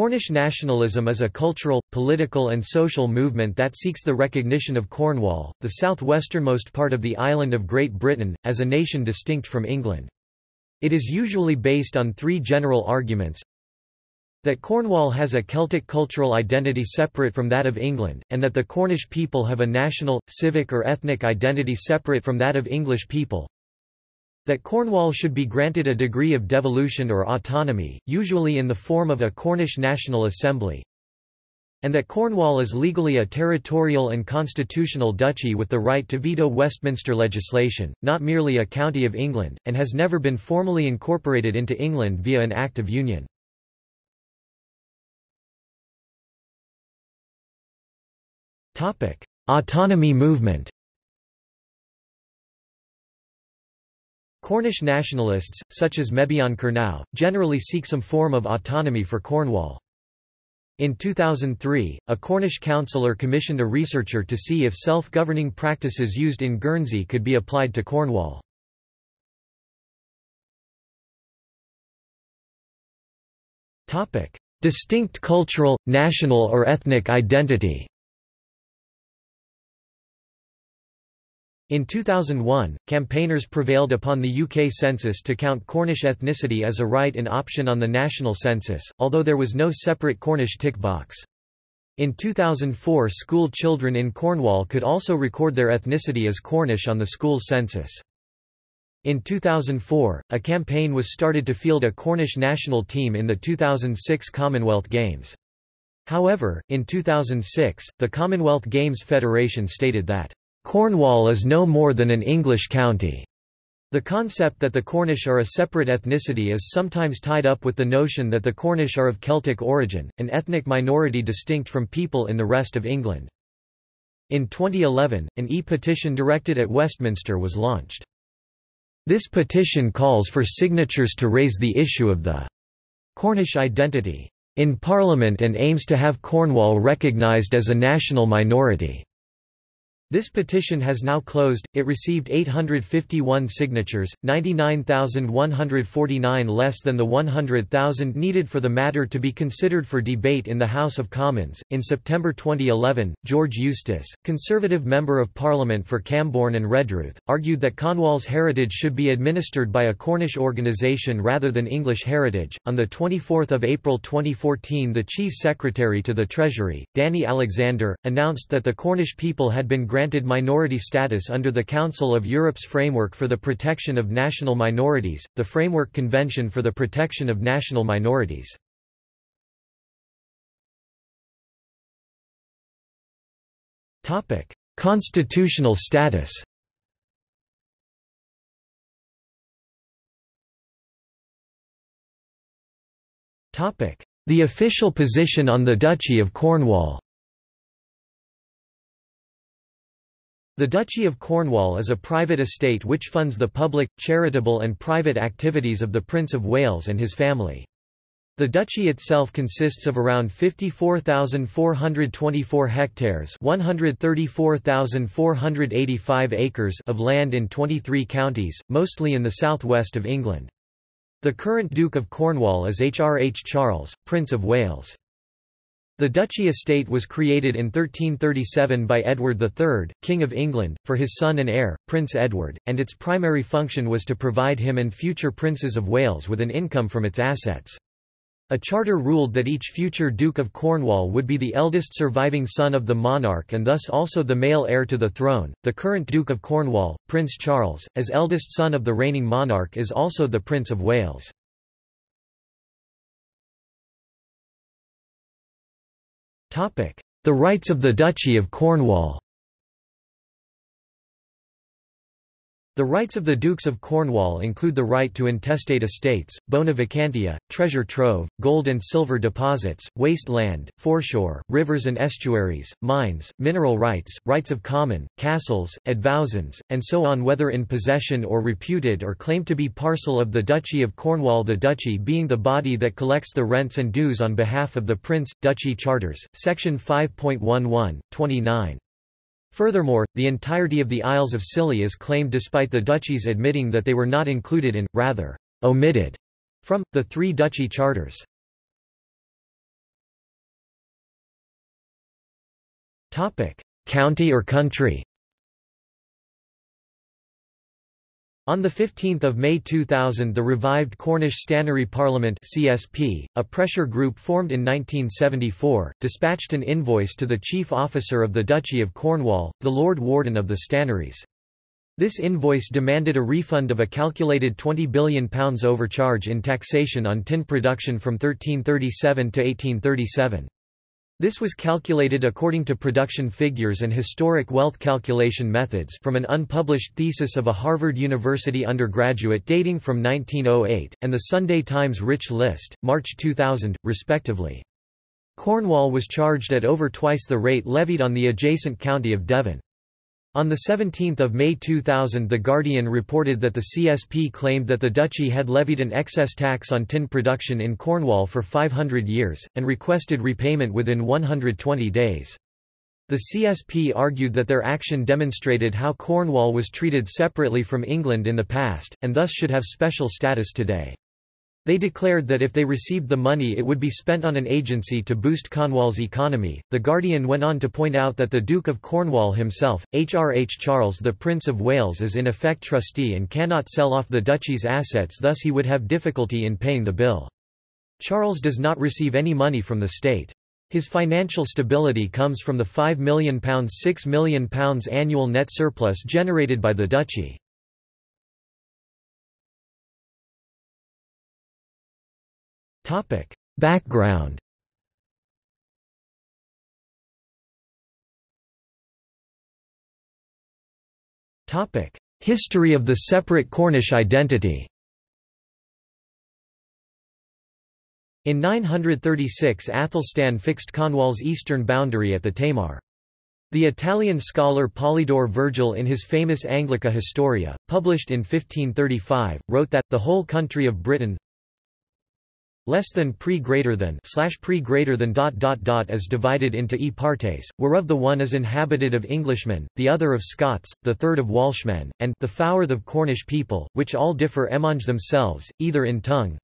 Cornish nationalism is a cultural, political and social movement that seeks the recognition of Cornwall, the southwesternmost part of the island of Great Britain, as a nation distinct from England. It is usually based on three general arguments that Cornwall has a Celtic cultural identity separate from that of England, and that the Cornish people have a national, civic or ethnic identity separate from that of English people, that Cornwall should be granted a degree of devolution or autonomy, usually in the form of a Cornish National Assembly, and that Cornwall is legally a territorial and constitutional duchy with the right to veto Westminster legislation, not merely a county of England, and has never been formally incorporated into England via an Act of Union. Autonomy movement Cornish nationalists, such as Mebyon Kernow, generally seek some form of autonomy for Cornwall. In 2003, a Cornish councillor commissioned a researcher to see if self-governing practices used in Guernsey could be applied to Cornwall. Distinct cultural, national or ethnic identity In 2001, campaigners prevailed upon the UK census to count Cornish ethnicity as a right in option on the national census, although there was no separate Cornish tick box. In 2004 school children in Cornwall could also record their ethnicity as Cornish on the school census. In 2004, a campaign was started to field a Cornish national team in the 2006 Commonwealth Games. However, in 2006, the Commonwealth Games Federation stated that Cornwall is no more than an English county. The concept that the Cornish are a separate ethnicity is sometimes tied up with the notion that the Cornish are of Celtic origin, an ethnic minority distinct from people in the rest of England. In 2011, an e-petition directed at Westminster was launched. This petition calls for signatures to raise the issue of the Cornish identity in Parliament and aims to have Cornwall recognised as a national minority. This petition has now closed, it received 851 signatures, 99,149 less than the 100,000 needed for the matter to be considered for debate in the House of Commons. In September 2011, George Eustice, Conservative Member of Parliament for Camborne and Redruth, argued that Cornwall's heritage should be administered by a Cornish organisation rather than English heritage. On 24 April 2014, the Chief Secretary to the Treasury, Danny Alexander, announced that the Cornish people had been granted granted minority status under the Council of Europe's Framework for the Protection of National Minorities, the Framework Convention for the Protection of National Minorities. Constitutional status The official position on the Duchy of Cornwall The Duchy of Cornwall is a private estate which funds the public, charitable and private activities of the Prince of Wales and his family. The duchy itself consists of around 54,424 hectares 134,485 acres of land in 23 counties, mostly in the southwest of England. The current Duke of Cornwall is H. R. H. Charles, Prince of Wales. The duchy estate was created in 1337 by Edward III, King of England, for his son and heir, Prince Edward, and its primary function was to provide him and future princes of Wales with an income from its assets. A charter ruled that each future Duke of Cornwall would be the eldest surviving son of the monarch and thus also the male heir to the throne. The current Duke of Cornwall, Prince Charles, as eldest son of the reigning monarch is also the Prince of Wales. The rights of the Duchy of Cornwall The rights of the Dukes of Cornwall include the right to intestate estates, bona vacantia, treasure trove, gold and silver deposits, waste land, foreshore, rivers and estuaries, mines, mineral rights, rights of common, castles, advowsons, and so on whether in possession or reputed or claimed to be parcel of the Duchy of Cornwall the Duchy being the body that collects the rents and dues on behalf of the Prince, Duchy Charters, section 5.11, 29. Furthermore, the entirety of the Isles of Scilly is claimed despite the duchy's admitting that they were not included in, rather, omitted, from, the three duchy charters. County or country On 15 May 2000 the revived Cornish Stannary Parliament CSP, a pressure group formed in 1974, dispatched an invoice to the chief officer of the Duchy of Cornwall, the Lord Warden of the Stannaries. This invoice demanded a refund of a calculated £20 billion overcharge in taxation on tin production from 1337 to 1837. This was calculated according to production figures and historic wealth calculation methods from an unpublished thesis of a Harvard University undergraduate dating from 1908, and the Sunday Times Rich List, March 2000, respectively. Cornwall was charged at over twice the rate levied on the adjacent county of Devon. On 17 May 2000 The Guardian reported that the CSP claimed that the duchy had levied an excess tax on tin production in Cornwall for 500 years, and requested repayment within 120 days. The CSP argued that their action demonstrated how Cornwall was treated separately from England in the past, and thus should have special status today. They declared that if they received the money it would be spent on an agency to boost Cornwall's economy. The Guardian went on to point out that the Duke of Cornwall himself, HRH Charles the Prince of Wales is in effect trustee and cannot sell off the duchy's assets thus he would have difficulty in paying the bill. Charles does not receive any money from the state. His financial stability comes from the £5 million £6 million annual net surplus generated by the duchy. Background. History of the separate Cornish identity. In 936 Athelstan fixed Cornwall's eastern boundary at the Tamar. The Italian scholar Polydore Vergil in his famous Anglica Historia, published in 1535, wrote that, the whole country of Britain less than pre greater than slash pre greater than dot dot dot is divided into e partes, whereof the one is inhabited of Englishmen, the other of Scots, the third of Welshmen, and the fourth of Cornish people, which all differ emonge themselves, either in tongue,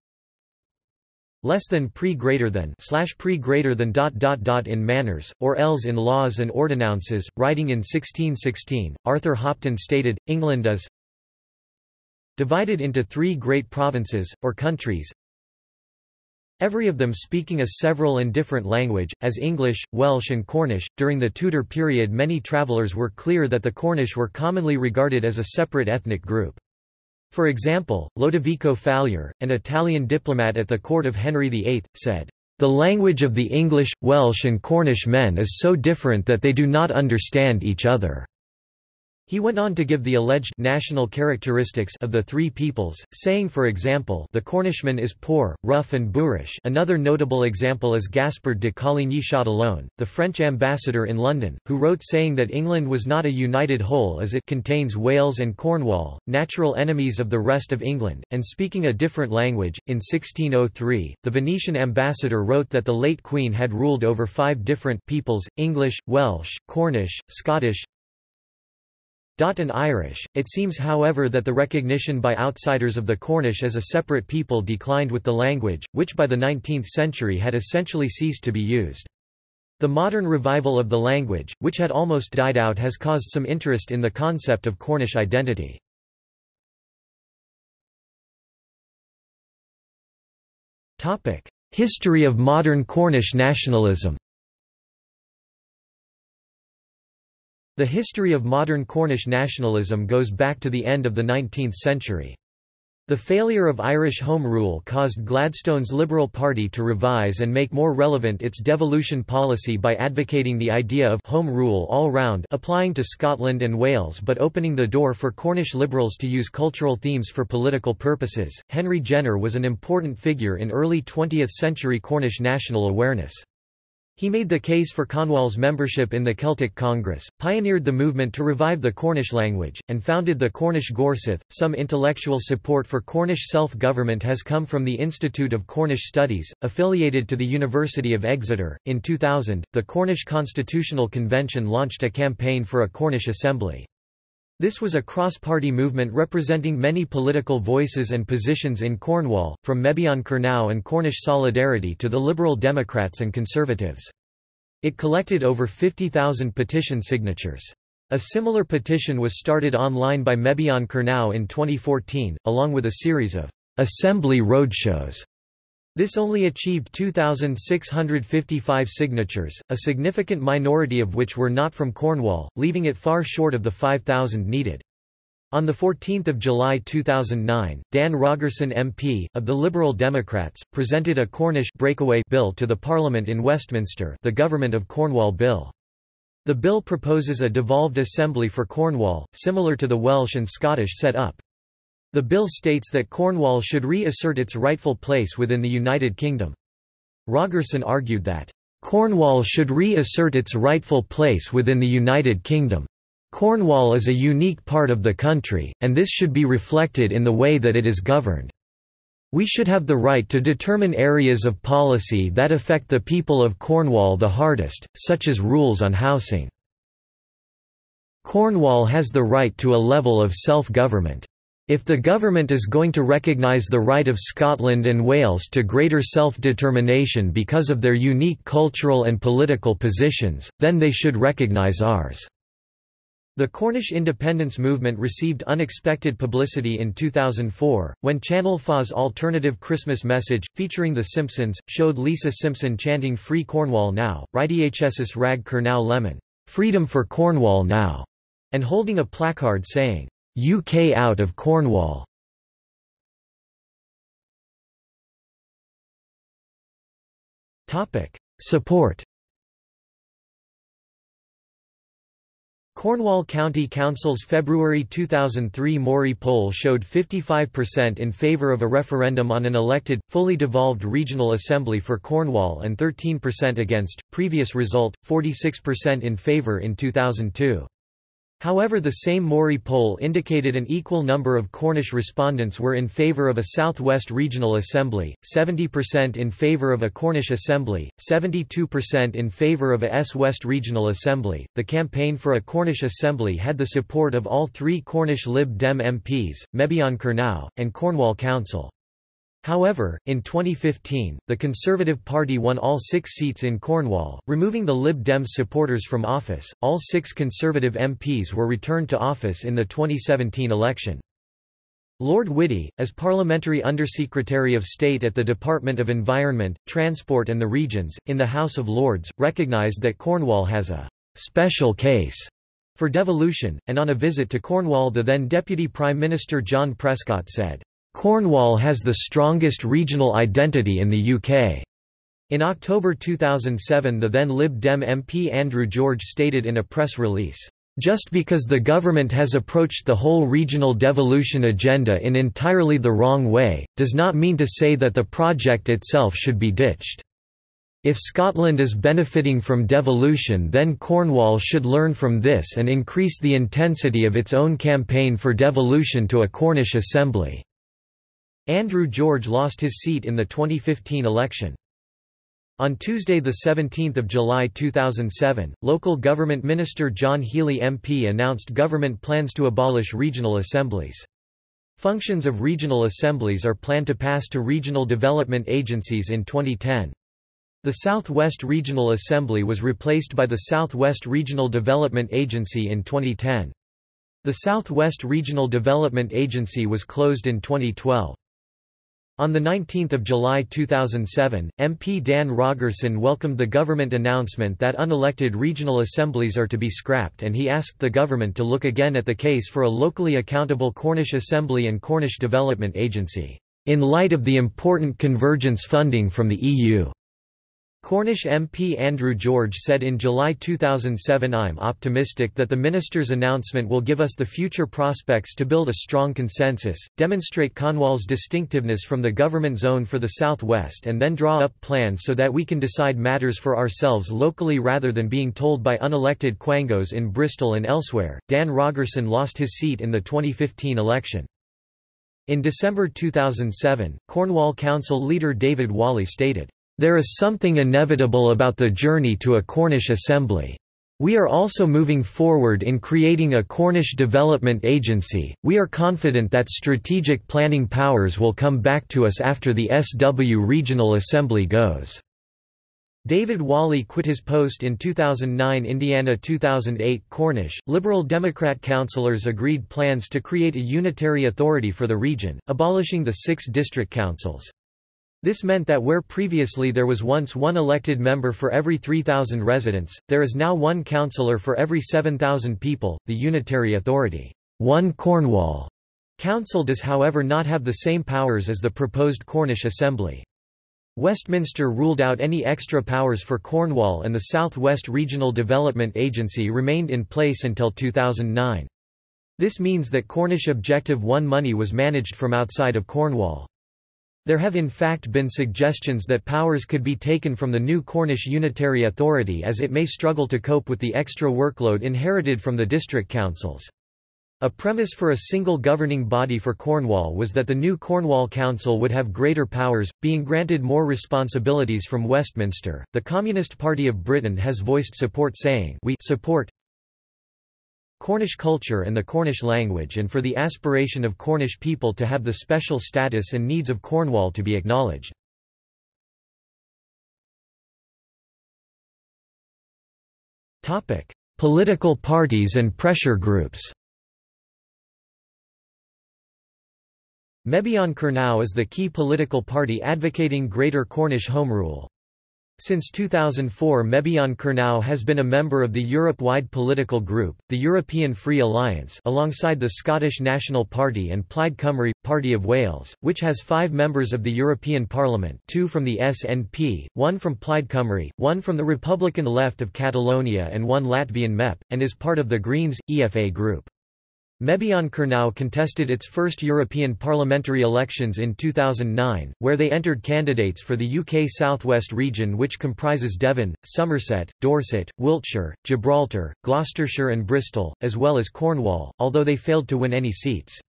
less than pre greater than slash pre greater than dot dot dot in manners, or else in laws and ordinances. Writing in 1616, Arthur Hopton stated, England is divided into three great provinces, or countries, Every of them speaking a several and different language, as English, Welsh and Cornish. During the Tudor period many travellers were clear that the Cornish were commonly regarded as a separate ethnic group. For example, Lodovico Falier, an Italian diplomat at the court of Henry VIII, said, "...the language of the English, Welsh and Cornish men is so different that they do not understand each other." He went on to give the alleged national characteristics of the three peoples, saying for example the Cornishman is poor, rough and boorish another notable example is Gaspard de Coligny Châtillon, the French ambassador in London, who wrote saying that England was not a united whole as it contains Wales and Cornwall, natural enemies of the rest of England, and speaking a different language. In 1603, the Venetian ambassador wrote that the late Queen had ruled over five different peoples, English, Welsh, Cornish, Scottish, and Irish. It seems however that the recognition by outsiders of the Cornish as a separate people declined with the language, which by the 19th century had essentially ceased to be used. The modern revival of the language, which had almost died out has caused some interest in the concept of Cornish identity. History of modern Cornish nationalism The history of modern Cornish nationalism goes back to the end of the 19th century. The failure of Irish Home Rule caused Gladstone's Liberal Party to revise and make more relevant its devolution policy by advocating the idea of Home Rule all round applying to Scotland and Wales but opening the door for Cornish Liberals to use cultural themes for political purposes. Henry Jenner was an important figure in early 20th century Cornish national awareness. He made the case for Cornwall's membership in the Celtic Congress, pioneered the movement to revive the Cornish language, and founded the Cornish Gorsedd. Some intellectual support for Cornish self government has come from the Institute of Cornish Studies, affiliated to the University of Exeter. In 2000, the Cornish Constitutional Convention launched a campaign for a Cornish Assembly. This was a cross-party movement representing many political voices and positions in Cornwall, from Mebyon Kernow and Cornish Solidarity to the Liberal Democrats and Conservatives. It collected over 50,000 petition signatures. A similar petition was started online by Mebyon Kernow in 2014, along with a series of assembly roadshows. This only achieved 2,655 signatures, a significant minority of which were not from Cornwall, leaving it far short of the 5,000 needed. On 14 July 2009, Dan Rogerson MP, of the Liberal Democrats, presented a Cornish breakaway bill to the Parliament in Westminster the Government of Cornwall Bill. The bill proposes a devolved assembly for Cornwall, similar to the Welsh and Scottish set-up. The bill states that Cornwall should reassert its rightful place within the United Kingdom. Rogerson argued that, "...Cornwall should reassert its rightful place within the United Kingdom. Cornwall is a unique part of the country, and this should be reflected in the way that it is governed. We should have the right to determine areas of policy that affect the people of Cornwall the hardest, such as rules on housing. Cornwall has the right to a level of self-government. If the government is going to recognise the right of Scotland and Wales to greater self-determination because of their unique cultural and political positions, then they should recognise ours. The Cornish independence movement received unexpected publicity in 2004, when Channel 4's alternative Christmas message, featuring The Simpsons, showed Lisa Simpson chanting Free Cornwall Now, Rydhsys Rag Kernow Lemmyn, Freedom for Cornwall Now, and holding a placard saying, UK out of Cornwall. Support Cornwall County Council's February 2003 Mori poll showed 55% in favour of a referendum on an elected, fully devolved regional assembly for Cornwall and 13% against, previous result, 46% in favour in 2002. However the same Mori poll indicated an equal number of Cornish respondents were in favour of a South West Regional Assembly, 70% in favour of a Cornish Assembly, 72% in favour of a S West Regional Assembly. The campaign for a Cornish Assembly had the support of all three Cornish Lib Dem MPs, Mebyon Kernow, and Cornwall Council. However, in 2015, the Conservative Party won all six seats in Cornwall, removing the Lib Dems supporters from office. All six Conservative MPs were returned to office in the 2017 election. Lord Whitty, as Parliamentary Undersecretary of State at the Department of Environment, Transport and the Regions, in the House of Lords, recognised that Cornwall has a special case for devolution, and on a visit to Cornwall the then Deputy Prime Minister John Prescott said, Cornwall has the strongest regional identity in the UK. In October 2007 the then Lib Dem MP Andrew George stated in a press release, "...just because the government has approached the whole regional devolution agenda in entirely the wrong way, does not mean to say that the project itself should be ditched. If Scotland is benefiting from devolution then Cornwall should learn from this and increase the intensity of its own campaign for devolution to a Cornish assembly." Andrew George lost his seat in the 2015 election. On Tuesday 17 July 2007, local government minister John Healey MP announced government plans to abolish regional assemblies. Functions of regional assemblies are planned to pass to regional development agencies in 2010. The South West Regional Assembly was replaced by the South West Regional Development Agency in 2010. The South West Regional Development Agency was closed in 2012. On 19 July 2007, MP Dan Rogerson welcomed the government announcement that unelected regional assemblies are to be scrapped and he asked the government to look again at the case for a locally accountable Cornish Assembly and Cornish Development Agency, in light of the important convergence funding from the EU. Cornish MP Andrew George said in July 2007 I'm optimistic that the minister's announcement will give us the future prospects to build a strong consensus, demonstrate Cornwall's distinctiveness from the government zone for the southwest and then draw up plans so that we can decide matters for ourselves locally rather than being told by unelected quangos in Bristol and elsewhere. Dan Rogerson lost his seat in the 2015 election. In December 2007, Cornwall Council leader David Whalley stated, there is something inevitable about the journey to a Cornish assembly. We are also moving forward in creating a Cornish Development Agency. We are confident that strategic planning powers will come back to us after the SW Regional Assembly goes. David Whalley quit his post in 2009 Indiana 2008 Cornish, Liberal Democrat councillors agreed plans to create a unitary authority for the region, abolishing the six district councils. This meant that where previously there was once one elected member for every 3,000 residents, there is now one councillor for every 7,000 people. The unitary authority, One Cornwall Council does however not have the same powers as the proposed Cornish Assembly. Westminster ruled out any extra powers for Cornwall and the South West Regional Development Agency remained in place until 2009. This means that Cornish Objective 1 money was managed from outside of Cornwall. There have in fact been suggestions that powers could be taken from the new Cornish Unitary Authority as it may struggle to cope with the extra workload inherited from the district councils. A premise for a single governing body for Cornwall was that the new Cornwall Council would have greater powers, being granted more responsibilities from Westminster. The Communist Party of Britain has voiced support saying, We support Cornish culture and the Cornish language and for the aspiration of Cornish people to have the special status and needs of Cornwall to be acknowledged. Political parties and pressure groups Mebyon Kernow is the key political party advocating Greater Cornish Home Rule. Since 2004 Mebyon Kernow has been a member of the Europe-wide political group, the European Free Alliance alongside the Scottish National Party and Plaid Cymru, Party of Wales, which has five members of the European Parliament two from the SNP, one from Plaid Cymru, one from the Republican Left of Catalonia and one Latvian MEP, and is part of the Greens, EFA group. Mebyon Kernow contested its first European parliamentary elections in 2009, where they entered candidates for the UK Southwest region which comprises Devon, Somerset, Dorset, Wiltshire, Gibraltar, Gloucestershire and Bristol, as well as Cornwall, although they failed to win any seats.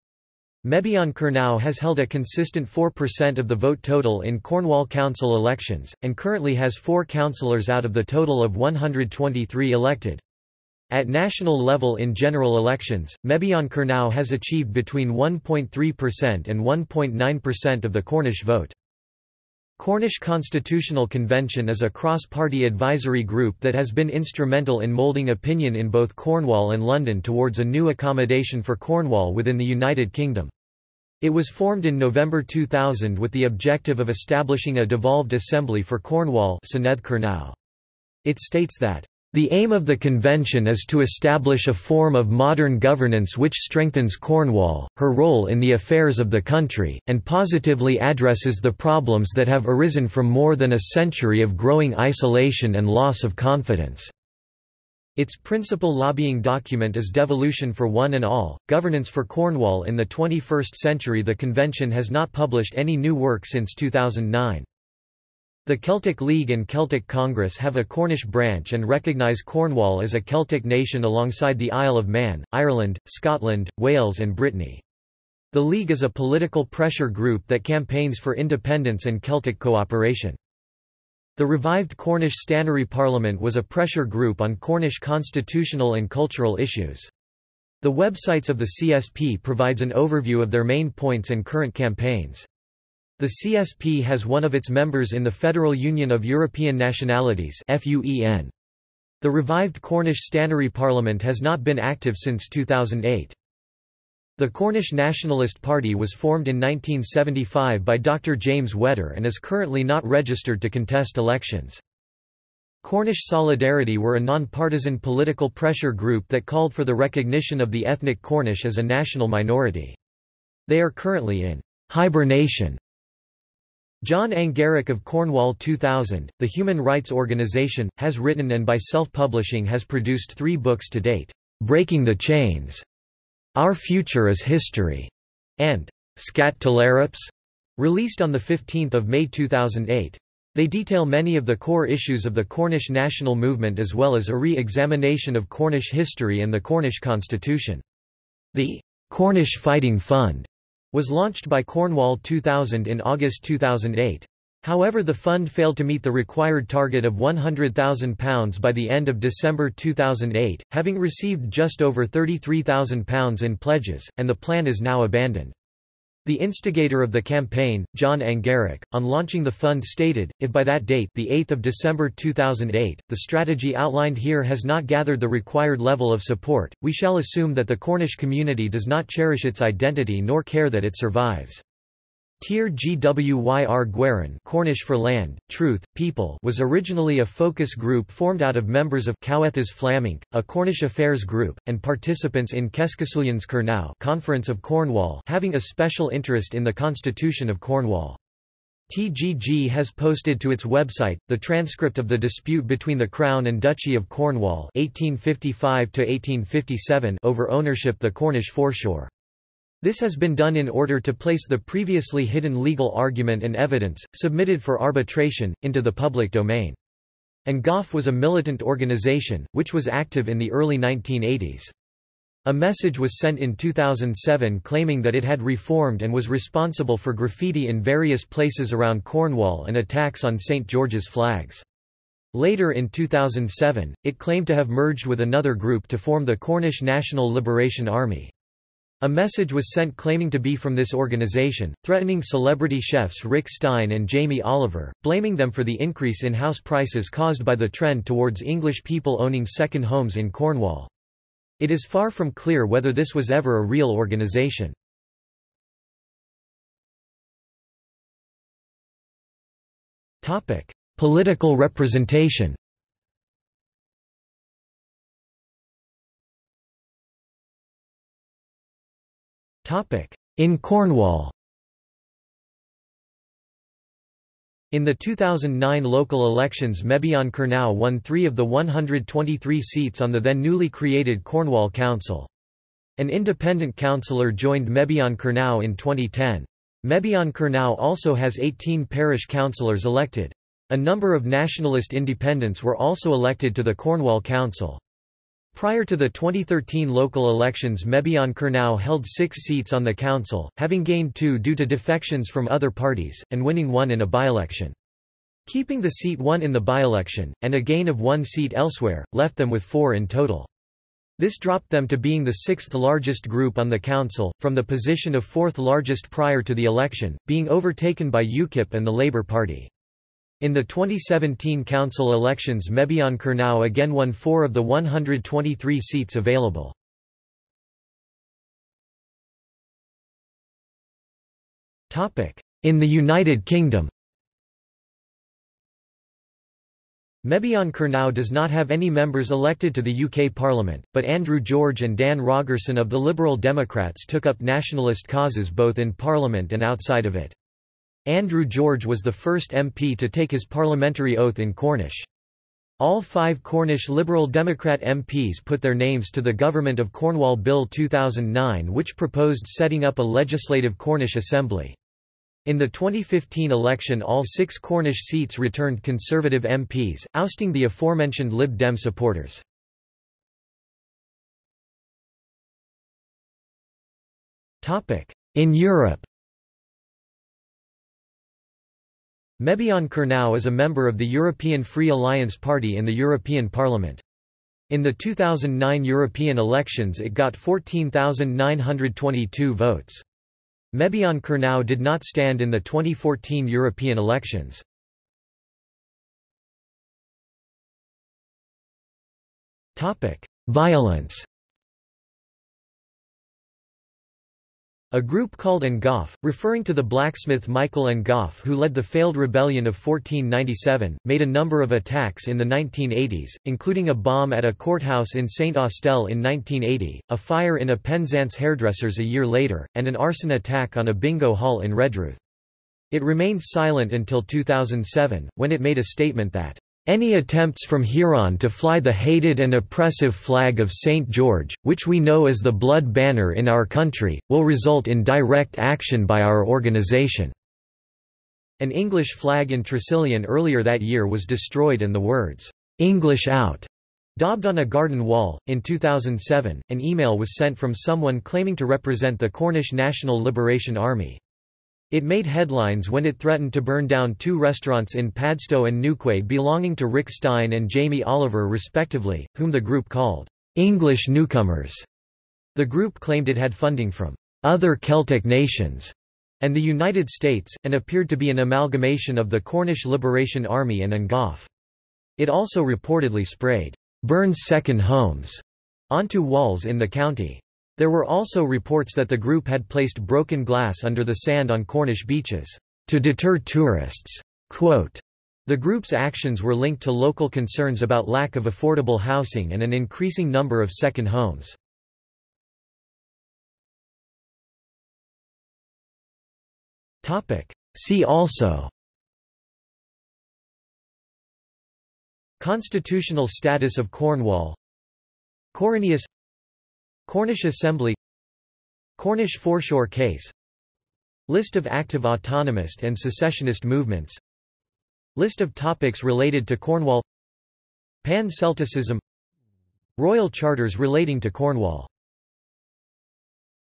Mebyon Kernow has held a consistent 4% of the vote total in Cornwall Council elections, and currently has four councillors out of the total of 123 elected. At national level in general elections, Mebyon Kernow has achieved between 1.3% and 1.9% of the Cornish vote. Cornish Constitutional Convention is a cross-party advisory group that has been instrumental in moulding opinion in both Cornwall and London towards a new accommodation for Cornwall within the United Kingdom. It was formed in November 2000 with the objective of establishing a devolved assembly for Cornwall It states that the aim of the convention is to establish a form of modern governance which strengthens Cornwall, her role in the affairs of the country, and positively addresses the problems that have arisen from more than a century of growing isolation and loss of confidence. Its principal lobbying document is Devolution for One and All, Governance for Cornwall in the 21st Century The convention has not published any new work since 2009. The Celtic League and Celtic Congress have a Cornish branch and recognise Cornwall as a Celtic nation alongside the Isle of Man, Ireland, Scotland, Wales and Brittany. The League is a political pressure group that campaigns for independence and Celtic cooperation. The revived Cornish Stannary Parliament was a pressure group on Cornish constitutional and cultural issues. The websites of the CSP provides an overview of their main points and current campaigns. The CSP has one of its members in the Federal Union of European Nationalities The revived Cornish Stannary Parliament has not been active since 2008. The Cornish Nationalist Party was formed in 1975 by Dr James Whetter and is currently not registered to contest elections. Cornish Solidarity were a non-partisan political pressure group that called for the recognition of the ethnic Cornish as a national minority. They are currently in hibernation John Angarrack of Cornwall 2000, the human rights organization, has written and by self-publishing has produced three books to date, Breaking the Chains, Our Future is History, and Scat released on 15 May 2008. They detail many of the core issues of the Cornish national movement as well as a re-examination of Cornish history and the Cornish constitution. The Cornish Fighting Fund was launched by Cornwall 2000 in August 2008. However the fund failed to meet the required target of £100,000 by the end of December 2008, having received just over £33,000 in pledges, and the plan is now abandoned. The instigator of the campaign, John Angarrack, on launching the fund stated, if by that date the 8th of December 2008, the strategy outlined here has not gathered the required level of support, we shall assume that the Cornish community does not cherish its identity nor care that it survives. Tir Gwyr Gwerin Cornish for land, truth, people was originally a focus group formed out of members of Cowethas Flamink, a Cornish affairs group, and participants in Kescusulyans Kernow Conference of Cornwall having a special interest in the Constitution of Cornwall. TGG has posted to its website, the transcript of the dispute between the Crown and Duchy of Cornwall 1855 over ownership the Cornish foreshore. This has been done in order to place the previously hidden legal argument and evidence, submitted for arbitration, into the public domain. An Gof was a militant organization, which was active in the early 1980s. A message was sent in 2007 claiming that it had reformed and was responsible for graffiti in various places around Cornwall and attacks on St. George's flags. Later in 2007, it claimed to have merged with another group to form the Cornish National Liberation Army. A message was sent claiming to be from this organization, threatening celebrity chefs Rick Stein and Jamie Oliver, blaming them for the increase in house prices caused by the trend towards English people owning second homes in Cornwall. It is far from clear whether this was ever a real organization. Political representation In Cornwall In the 2009 local elections Mebyon Kernow won three of the 123 seats on the then newly created Cornwall Council. An independent councillor joined Mebyon Kernow in 2010. Mebyon Kernow also has 18 parish councillors elected. A number of nationalist independents were also elected to the Cornwall Council. Prior to the 2013 local elections Mebyon Kernow held six seats on the council, having gained two due to defections from other parties, and winning one in a by-election. Keeping the seat won in the by-election, and a gain of one seat elsewhere, left them with four in total. This dropped them to being the sixth largest group on the council, from the position of fourth largest prior to the election, being overtaken by UKIP and the Labour Party. In the 2017 council elections Mebyon Kernow again won four of the 123 seats available. In the United Kingdom Mebyon Kernow does not have any members elected to the UK Parliament, but Andrew George and Dan Rogerson of the Liberal Democrats took up nationalist causes both in Parliament and outside of it. Andrew George was the first MP to take his parliamentary oath in Cornish. All five Cornish Liberal Democrat MPs put their names to the Government of Cornwall Bill 2009 which proposed setting up a legislative Cornish Assembly. In the 2015 election all six Cornish seats returned Conservative MPs, ousting the aforementioned Lib Dem supporters. In Europe Mebyon Kernow is a member of the European Free Alliance Party in the European Parliament. In the 2009 European elections it got 14,922 votes. Mebyon Kernow did not stand in the 2014 European elections. Violence A group called An Gof, referring to the blacksmith Michael An Gof who led the failed rebellion of 1497, made a number of attacks in the 1980s, including a bomb at a courthouse in St. Austell in 1980, a fire in a Penzance hairdressers a year later, and an arson attack on a bingo hall in Redruth. It remained silent until 2007, when it made a statement that any attempts from Huron to fly the hated and oppressive flag of St. George, which we know as the blood banner in our country, will result in direct action by our organization." An English flag in Tresillian earlier that year was destroyed and the words, "'English out' daubed on a garden wall. In 2007, an email was sent from someone claiming to represent the Cornish National Liberation Army. It made headlines when it threatened to burn down two restaurants in Padstow and Newquay belonging to Rick Stein and Jamie Oliver respectively, whom the group called English newcomers. The group claimed it had funding from other Celtic nations and the United States, and appeared to be an amalgamation of the Cornish Liberation Army and An It also reportedly sprayed Burns second homes onto walls in the county. There were also reports that the group had placed broken glass under the sand on Cornish beaches to deter tourists. Quote, the group's actions were linked to local concerns about lack of affordable housing and an increasing number of second homes. See also Constitutional status of Cornwall Coronius Cornish Assembly Cornish foreshore case List of active autonomist and secessionist movements List of topics related to Cornwall Pan-Celticism Royal charters relating to Cornwall